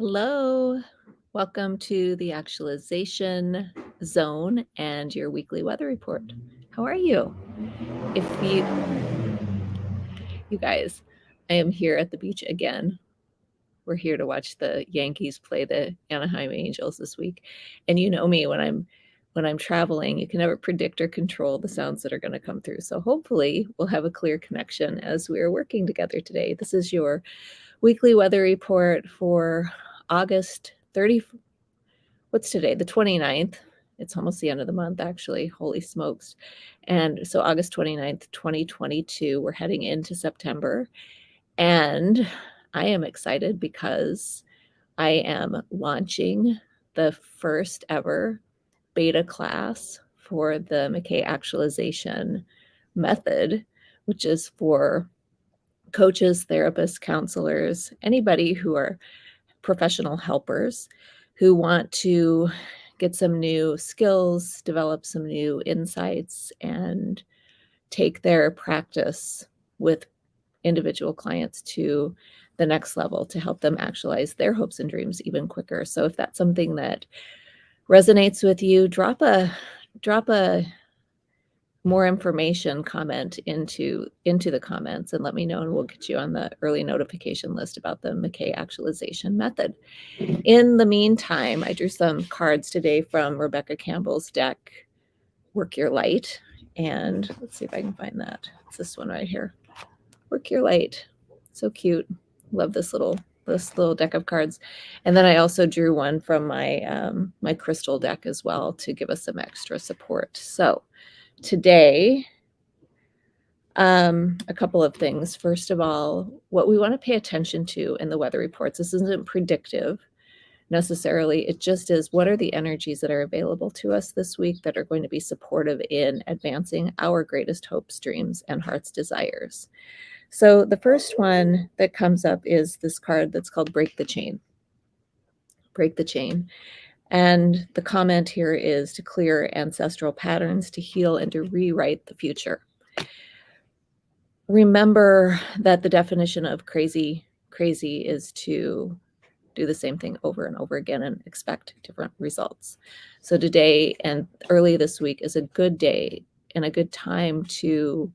Hello. Welcome to the actualization zone and your weekly weather report. How are you? If you You guys, I am here at the beach again. We're here to watch the Yankees play the Anaheim Angels this week. And you know me when I'm when I'm traveling, you can never predict or control the sounds that are going to come through. So hopefully we'll have a clear connection as we are working together today. This is your weekly weather report for August 30 what's today? The 29th. It's almost the end of the month actually. Holy smokes. And so August 29th, 2022, we're heading into September. And I am excited because I am launching the first ever beta class for the McKay actualization method, which is for coaches, therapists, counselors, anybody who are professional helpers who want to get some new skills, develop some new insights, and take their practice with individual clients to the next level to help them actualize their hopes and dreams even quicker. So if that's something that resonates with you, drop a drop a more information comment into into the comments and let me know and we'll get you on the early notification list about the McKay actualization method. In the meantime, I drew some cards today from Rebecca Campbell's deck, Work Your Light. And let's see if I can find that. It's this one right here. Work Your Light. So cute. Love this little this little deck of cards. And then I also drew one from my um, my crystal deck as well to give us some extra support. So today um, a couple of things. First of all, what we want to pay attention to in the weather reports, this isn't predictive necessarily. It just is what are the energies that are available to us this week that are going to be supportive in advancing our greatest hopes, dreams, and heart's desires. So the first one that comes up is this card that's called Break the Chain. Break the Chain. And the comment here is to clear ancestral patterns, to heal, and to rewrite the future. Remember that the definition of crazy, crazy is to do the same thing over and over again and expect different results. So today and early this week is a good day and a good time to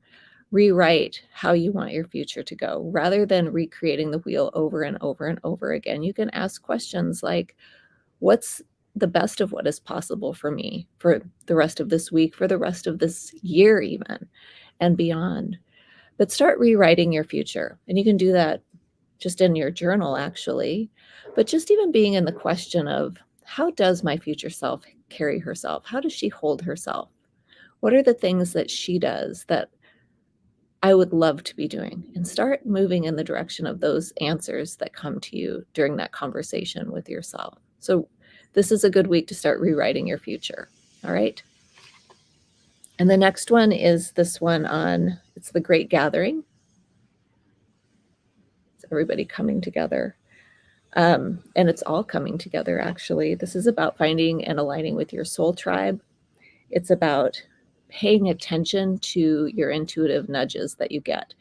rewrite how you want your future to go rather than recreating the wheel over and over and over again. You can ask questions like, what's the best of what is possible for me for the rest of this week, for the rest of this year, even and beyond. But start rewriting your future. And you can do that just in your journal, actually. But just even being in the question of how does my future self carry herself? How does she hold herself? What are the things that she does that I would love to be doing? And start moving in the direction of those answers that come to you during that conversation with yourself. So this is a good week to start rewriting your future. All right. And the next one is this one on, it's the Great Gathering. It's everybody coming together. Um, and it's all coming together, actually. This is about finding and aligning with your soul tribe. It's about paying attention to your intuitive nudges that you get.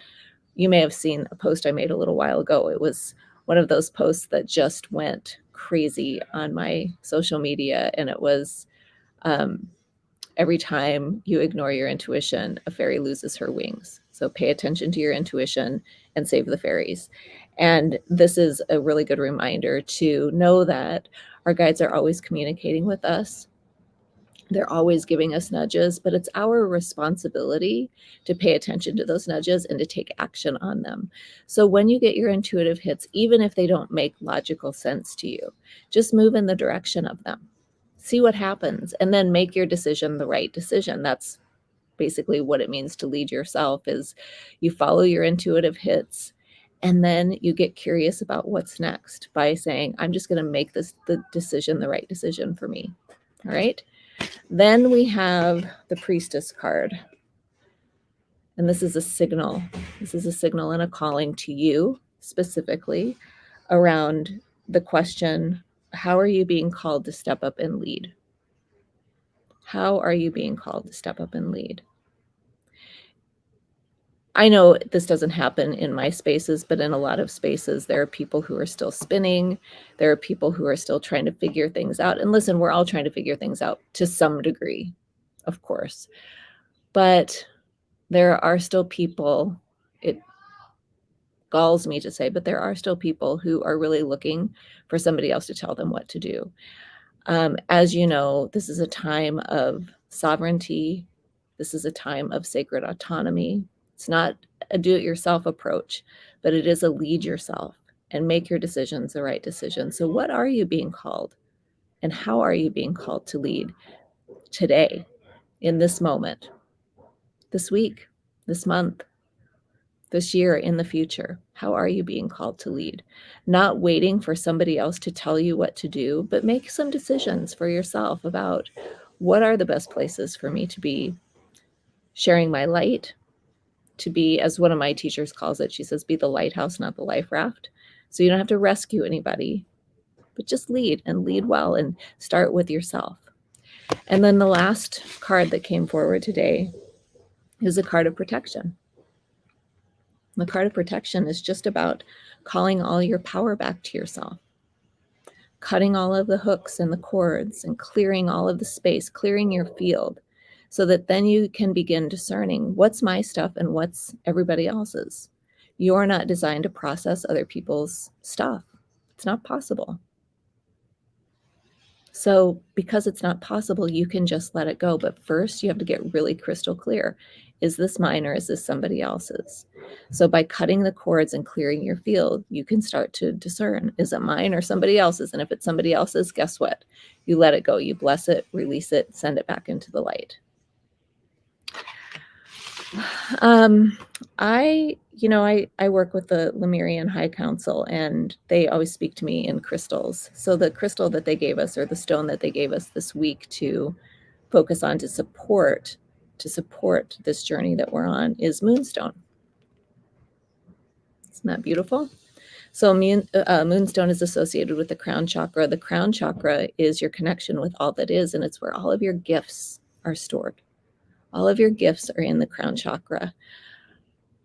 You may have seen a post I made a little while ago. It was one of those posts that just went crazy on my social media. And it was um, every time you ignore your intuition, a fairy loses her wings. So pay attention to your intuition and save the fairies. And this is a really good reminder to know that our guides are always communicating with us they're always giving us nudges, but it's our responsibility to pay attention to those nudges and to take action on them. So when you get your intuitive hits, even if they don't make logical sense to you, just move in the direction of them. See what happens and then make your decision the right decision. That's basically what it means to lead yourself is you follow your intuitive hits and then you get curious about what's next by saying, I'm just going to make this the decision, the right decision for me. All right. Then we have the priestess card. And this is a signal. This is a signal and a calling to you specifically around the question, how are you being called to step up and lead? How are you being called to step up and lead? I know this doesn't happen in my spaces, but in a lot of spaces, there are people who are still spinning. There are people who are still trying to figure things out. And listen, we're all trying to figure things out to some degree, of course. But there are still people, it galls me to say, but there are still people who are really looking for somebody else to tell them what to do. Um, as you know, this is a time of sovereignty. This is a time of sacred autonomy. It's not a do-it-yourself approach, but it is a lead yourself and make your decisions the right decisions. So what are you being called? And how are you being called to lead today, in this moment, this week, this month, this year, in the future? How are you being called to lead? Not waiting for somebody else to tell you what to do, but make some decisions for yourself about what are the best places for me to be sharing my light, to be, as one of my teachers calls it, she says, be the lighthouse, not the life raft. So you don't have to rescue anybody, but just lead and lead well and start with yourself. And then the last card that came forward today is a card of protection. The card of protection is just about calling all your power back to yourself, cutting all of the hooks and the cords and clearing all of the space, clearing your field so that then you can begin discerning what's my stuff and what's everybody else's. You're not designed to process other people's stuff. It's not possible. So because it's not possible, you can just let it go. But first you have to get really crystal clear. Is this mine or is this somebody else's? So by cutting the cords and clearing your field, you can start to discern, is it mine or somebody else's? And if it's somebody else's, guess what? You let it go, you bless it, release it, send it back into the light. Um, I, you know, I, I work with the Lemurian High Council and they always speak to me in crystals. So the crystal that they gave us or the stone that they gave us this week to focus on to support, to support this journey that we're on is moonstone. Isn't that beautiful? So moon, uh, moonstone is associated with the crown chakra. The crown chakra is your connection with all that is, and it's where all of your gifts are stored. All of your gifts are in the crown chakra.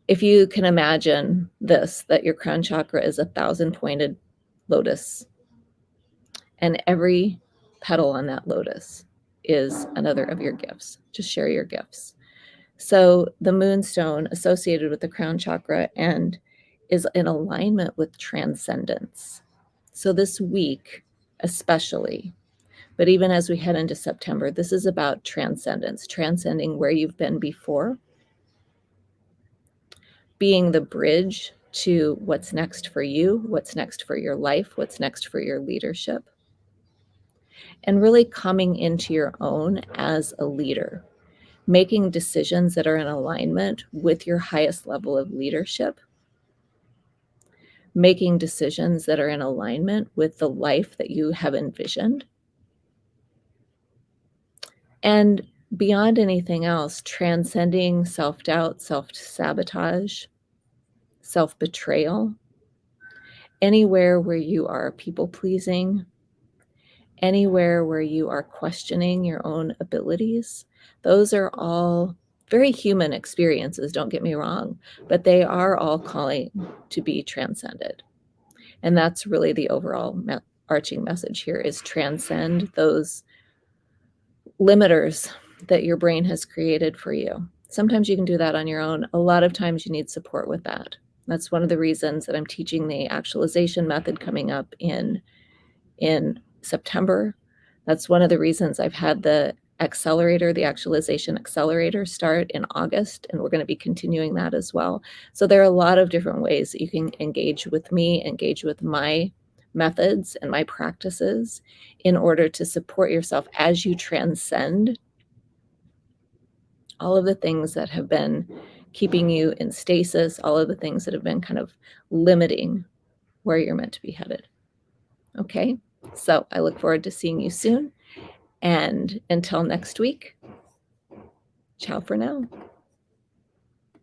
If you can imagine this, that your crown chakra is a thousand pointed lotus and every petal on that lotus is another of your gifts. Just share your gifts. So the moonstone associated with the crown chakra and is in alignment with transcendence. So this week, especially, but even as we head into September, this is about transcendence, transcending where you've been before, being the bridge to what's next for you, what's next for your life, what's next for your leadership, and really coming into your own as a leader, making decisions that are in alignment with your highest level of leadership, making decisions that are in alignment with the life that you have envisioned, and beyond anything else, transcending self-doubt, self-sabotage, self-betrayal, anywhere where you are people-pleasing, anywhere where you are questioning your own abilities, those are all very human experiences, don't get me wrong, but they are all calling to be transcended. And that's really the overall me arching message here is transcend those limiters that your brain has created for you. Sometimes you can do that on your own. A lot of times you need support with that. That's one of the reasons that I'm teaching the actualization method coming up in, in September. That's one of the reasons I've had the accelerator, the actualization accelerator start in August, and we're going to be continuing that as well. So there are a lot of different ways that you can engage with me, engage with my methods and my practices in order to support yourself as you transcend all of the things that have been keeping you in stasis, all of the things that have been kind of limiting where you're meant to be headed. Okay, so I look forward to seeing you soon. And until next week, ciao for now.